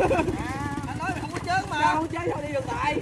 anh nói không có chớn mà. Không chơi thôi đi đường tại?